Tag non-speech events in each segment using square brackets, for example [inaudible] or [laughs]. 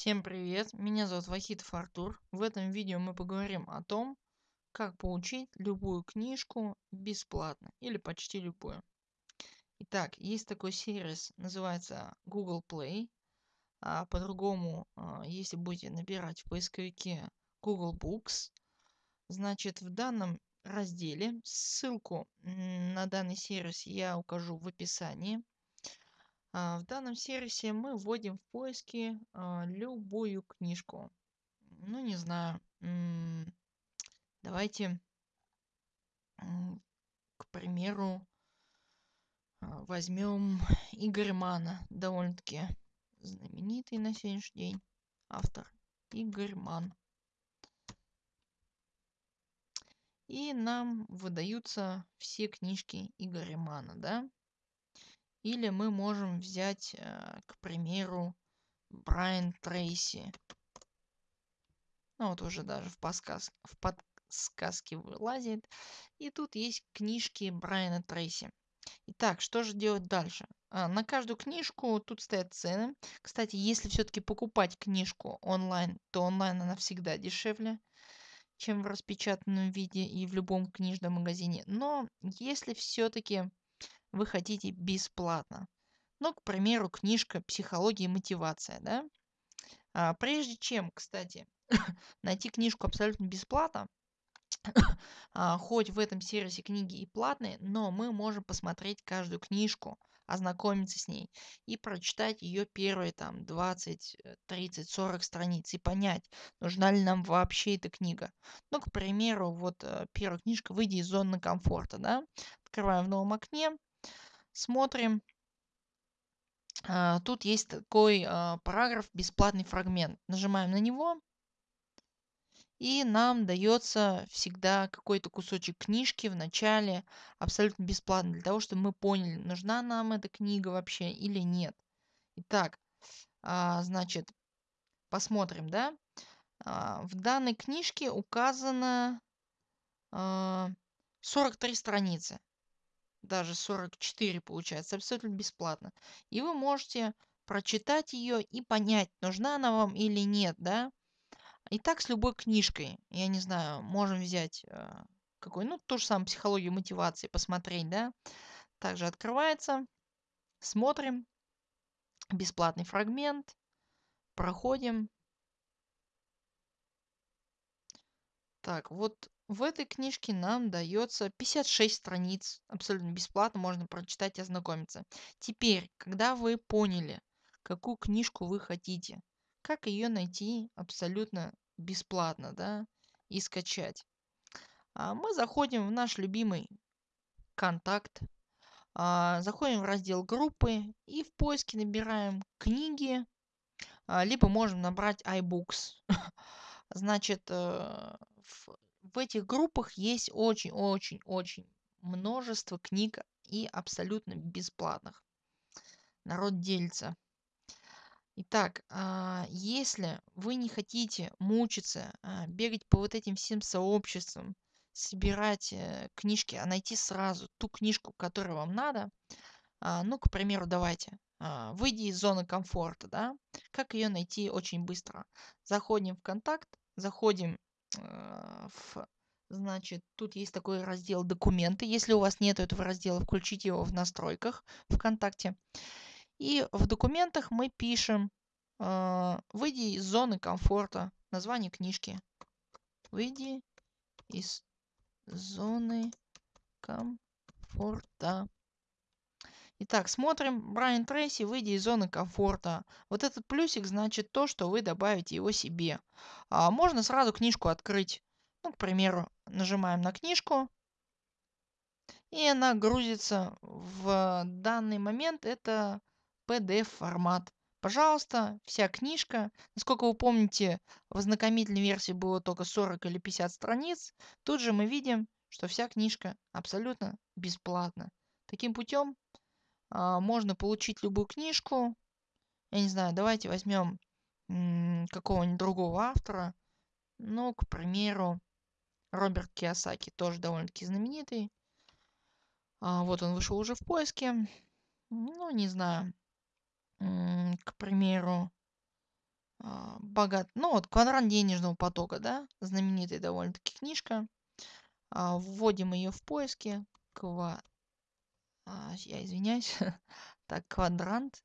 Всем привет, меня зовут Вахитов Артур. В этом видео мы поговорим о том, как получить любую книжку бесплатно или почти любую. Итак, есть такой сервис, называется Google Play. А по-другому, а, если будете набирать в поисковике Google Books, значит в данном разделе ссылку на данный сервис я укажу в описании. А, в данном сервисе мы вводим в поиски а, любую книжку. Ну, не знаю. Давайте, к примеру, а, возьмем [laughs] Игорь Мана. Довольно-таки знаменитый на сегодняшний день автор. Игорь Ман. И нам выдаются все книжки Игоря Мана, да? Или мы можем взять, э, к примеру, Брайан Трейси. Ну вот уже даже в, подсказ... в подсказке вылазит. И тут есть книжки Брайана Трейси. Итак, что же делать дальше? А, на каждую книжку тут стоят цены. Кстати, если все-таки покупать книжку онлайн, то онлайн она всегда дешевле, чем в распечатанном виде и в любом книжном магазине. Но если все-таки вы хотите бесплатно. Ну, к примеру, книжка «Психология и мотивация», да? А, прежде чем, кстати, [laughs] найти книжку абсолютно бесплатно, [coughs] а, хоть в этом сервисе книги и платные, но мы можем посмотреть каждую книжку, ознакомиться с ней и прочитать ее первые там 20, 30, 40 страниц и понять, нужна ли нам вообще эта книга. Ну, к примеру, вот э, первая книжка «Выйди из зоны комфорта», да? Открываем в новом окне, Смотрим. А, тут есть такой а, параграф «Бесплатный фрагмент». Нажимаем на него. И нам дается всегда какой-то кусочек книжки в начале абсолютно бесплатно, для того, чтобы мы поняли, нужна нам эта книга вообще или нет. Итак, а, значит, посмотрим, да. В данной книжке указано 43 страницы даже 44 получается, абсолютно бесплатно. И вы можете прочитать ее и понять, нужна она вам или нет, да. И так с любой книжкой, я не знаю, можем взять э, какой, ну, то же самое, психологию мотивации, посмотреть, да. Также открывается, смотрим, бесплатный фрагмент, проходим. Так, вот в этой книжке нам дается 56 страниц, абсолютно бесплатно, можно прочитать и ознакомиться. Теперь, когда вы поняли, какую книжку вы хотите, как ее найти абсолютно бесплатно, да, и скачать. А мы заходим в наш любимый контакт, а, заходим в раздел группы и в поиске набираем книги, а, либо можем набрать iBooks. [laughs] Значит, э, в этих группах есть очень-очень-очень множество книг и абсолютно бесплатных. Народ делится. Итак, а, если вы не хотите мучиться, а, бегать по вот этим всем сообществам, собирать э, книжки, а найти сразу ту книжку, которая вам надо, а, ну, к примеру, давайте, выйди из зоны комфорта, да, как ее найти очень быстро. Заходим в контакт, заходим в Значит, тут есть такой раздел «Документы». Если у вас нет этого раздела, включите его в настройках ВКонтакте. И в документах мы пишем э, «Выйди из зоны комфорта». Название книжки. «Выйди из зоны комфорта». Итак, смотрим. Брайан Трейси, выйди из зоны комфорта. Вот этот плюсик значит то, что вы добавите его себе. А можно сразу книжку открыть. Ну, к примеру, нажимаем на книжку. И она грузится в данный момент. Это PDF формат. Пожалуйста, вся книжка. Насколько вы помните, в ознакомительной версии было только 40 или 50 страниц. Тут же мы видим, что вся книжка абсолютно бесплатна. Таким путем можно получить любую книжку. Я не знаю, давайте возьмем какого-нибудь другого автора. Ну, к примеру, Роберт Киосаки, тоже довольно-таки знаменитый. А, вот он вышел уже в поиске. Ну, не знаю. К примеру, а, богат, ну вот квадрант денежного потока, да, знаменитая довольно-таки книжка. А, вводим ее в поиске. Ква... А, я извиняюсь. [laughs] так, квадрант.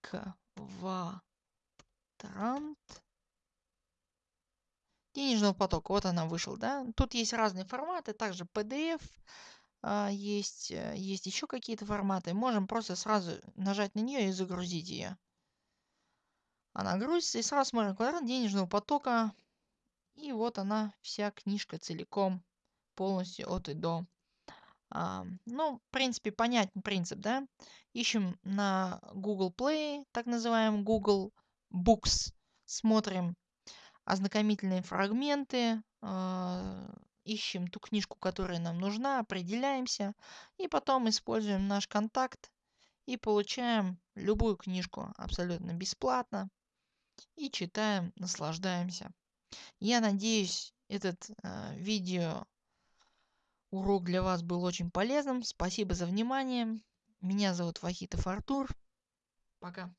Квадрант денежного потока. Вот она вышла, да. Тут есть разные форматы, также PDF, а, есть, э, есть еще какие-то форматы. Можем просто сразу нажать на нее и загрузить ее. Она грузится и сразу смотрим квадрат денежного потока. И вот она, вся книжка целиком, полностью от и до. А, ну, в принципе, понятен принцип, да. Ищем на Google Play, так называемый Google Books. Смотрим ознакомительные фрагменты, э, ищем ту книжку, которая нам нужна, определяемся и потом используем наш контакт и получаем любую книжку абсолютно бесплатно и читаем, наслаждаемся. Я надеюсь, этот э, видео урок для вас был очень полезным. Спасибо за внимание. Меня зовут Вахитов Артур. Пока.